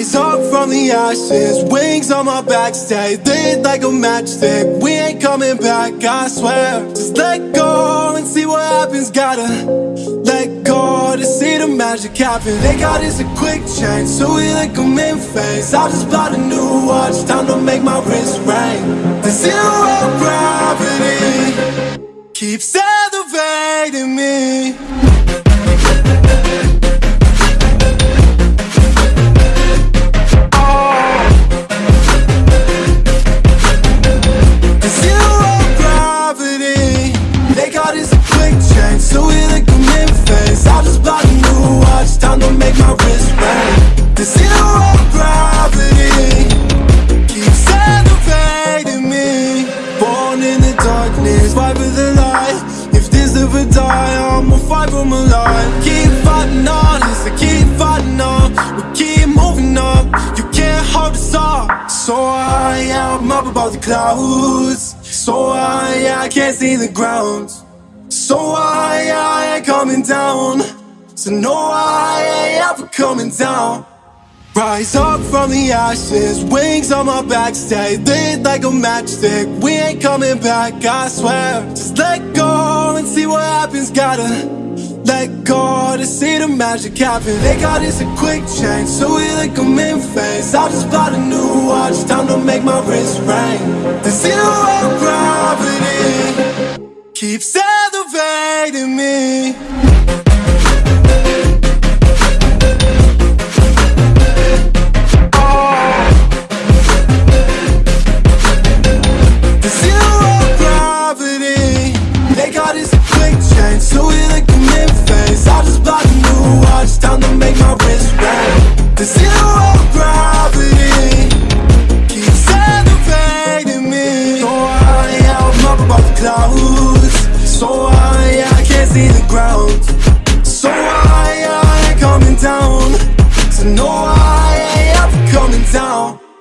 ashes, wings on my back, stay lit like a matchstick. We ain't coming back, I swear. Just let go and see what happens. Gotta let go to see the magic happen. They got us a quick change, so we like them in phase. I just bought a new watch, time to make my wrist ring. The zero gravity keeps Fight for the light If this ever die I'ma fight for my life. Keep fighting on I keep fighting on. We keep moving up You can't hold us up. So high, I'm up above the clouds. So high, I can't see the ground. So high, I ain't coming down. So no, I ain't ever coming down Rise up from the ashes, wings on my back, stay lit like a matchstick. We ain't coming back, I swear. Just let go and see what happens. Gotta let go to see the magic happen. They got us a quick change, so we like them in phase. I just bought a new watch, time to make my wrist ring. The zero gravity keeps elevating me. Make my wrist ring The zero gravity Keeps elevating me. So high, I'm up above the clouds. So high, I can't see the ground. So high, I ain't coming down. So no, I ain't ever coming down